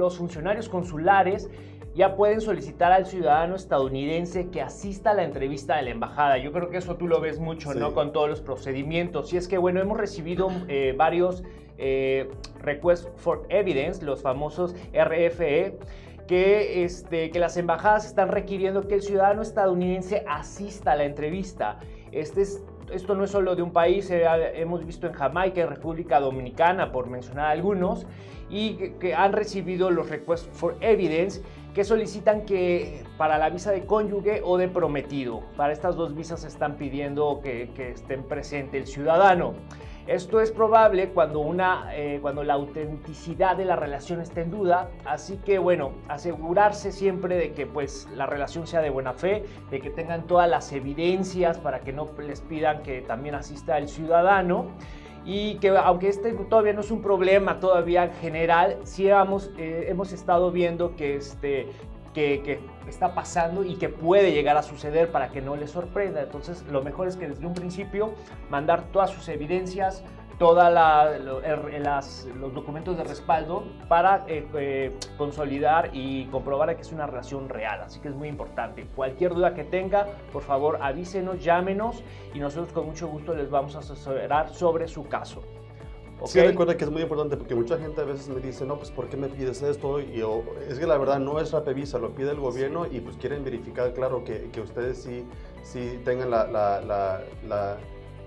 los funcionarios consulares ya pueden solicitar al ciudadano estadounidense que asista a la entrevista de la embajada. Yo creo que eso tú lo ves mucho, ¿no? Con todos los procedimientos. Y es que, bueno, hemos recibido eh, varios eh, requests for evidence, los famosos RFE, que, este, que las embajadas están requiriendo que el ciudadano estadounidense asista a la entrevista. Este es esto no es solo de un país, eh, hemos visto en Jamaica, en República Dominicana, por mencionar algunos, y que, han recibido los requests for evidence que solicitan que para la visa de cónyuge o de prometido. Para estas dos visas están pidiendo que, que estén presente el ciudadano. Esto es probable cuando, una, eh, cuando la autenticidad de la relación está en duda, así que bueno, asegurarse siempre de que pues la relación sea de buena fe, de que tengan todas las evidencias para que no les pidan que también asista el ciudadano y que aunque este todavía no es un problema todavía en general, sí hemos, eh, hemos estado viendo que, este, que, está pasando y que puede llegar a suceder para que no le sorprenda. Entonces, lo mejor es que desde un principio mandar todas sus evidencias, todos los documentos de respaldo para eh, eh, consolidar y comprobar que es una relación real. Así que es muy importante. Cualquier duda que tenga, por favor avísenos, llámenos y nosotros con mucho gusto les vamos a asesorar sobre su caso. Sí, recuerda que es muy importante porque mucha gente a veces me dice, no, pues ¿por qué me pides esto? Y yo, es que la verdad no es Rapevisa, lo pide el gobierno y pues quieren verificar, claro, que, que ustedes sí, sí tengan la, la, la la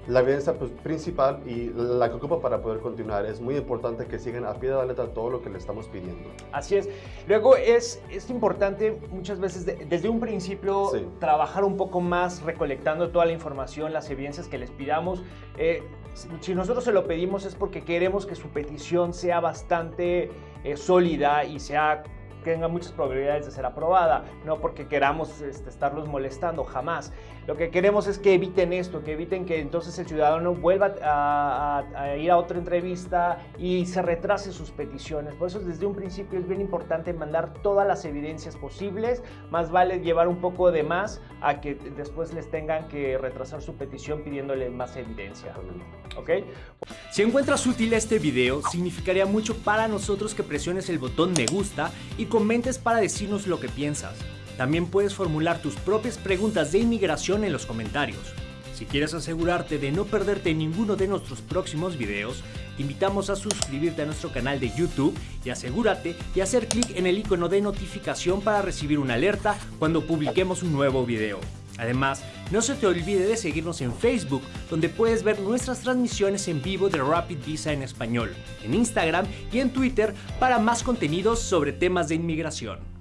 evidencia pues, principal y la que ocupa para poder continuar. Es muy importante que sigan a pie de la letra todo lo que le estamos pidiendo. Así es. Luego es, es importante muchas veces desde un principio trabajar un poco más recolectando toda la información, las evidencias que les pidamos. Eh, si nosotros se lo pedimos es porque queremos que su petición sea bastante eh, sólida y sea tenga muchas probabilidades de ser aprobada, no porque queramos este, estarlos molestando, jamás. Lo que queremos es que eviten esto, que eviten que entonces el ciudadano vuelva a, ir a otra entrevista y se retrase sus peticiones. Por eso desde un principio es bien importante mandar todas las evidencias posibles, más vale llevar un poco de más a que después les tengan que retrasar su petición pidiéndole más evidencia. ¿Ok? Si encuentras útil este video, significaría mucho para nosotros que presiones el botón me gusta y comentes para decirnos lo que piensas. También puedes formular tus propias preguntas de inmigración en los comentarios. Si quieres asegurarte de no perderte ninguno de nuestros próximos videos, te invitamos a suscribirte a nuestro canal de YouTube y asegúrate de hacer clic en el icono de notificación para recibir una alerta cuando publiquemos un nuevo video. Además, no se te olvide de seguirnos en Facebook, donde puedes ver nuestras transmisiones en vivo de Rapid Visa en español, en Instagram y en Twitter para más contenidos sobre temas de inmigración.